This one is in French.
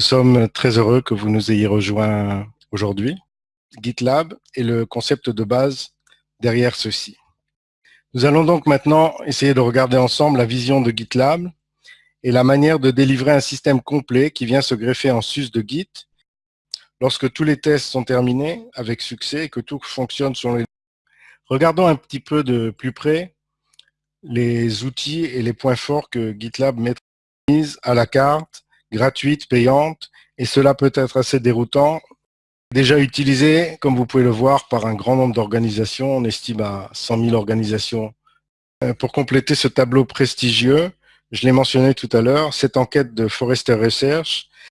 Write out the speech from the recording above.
Nous sommes très heureux que vous nous ayez rejoints aujourd'hui. GitLab est le concept de base derrière ceci. Nous allons donc maintenant essayer de regarder ensemble la vision de GitLab et la manière de délivrer un système complet qui vient se greffer en sus de Git lorsque tous les tests sont terminés avec succès et que tout fonctionne sur les... Regardons un petit peu de plus près les outils et les points forts que GitLab met à la carte gratuite, payante, et cela peut être assez déroutant. Déjà utilisé, comme vous pouvez le voir, par un grand nombre d'organisations, on estime à 100 000 organisations. Euh, pour compléter ce tableau prestigieux, je l'ai mentionné tout à l'heure, cette enquête de Forrester Research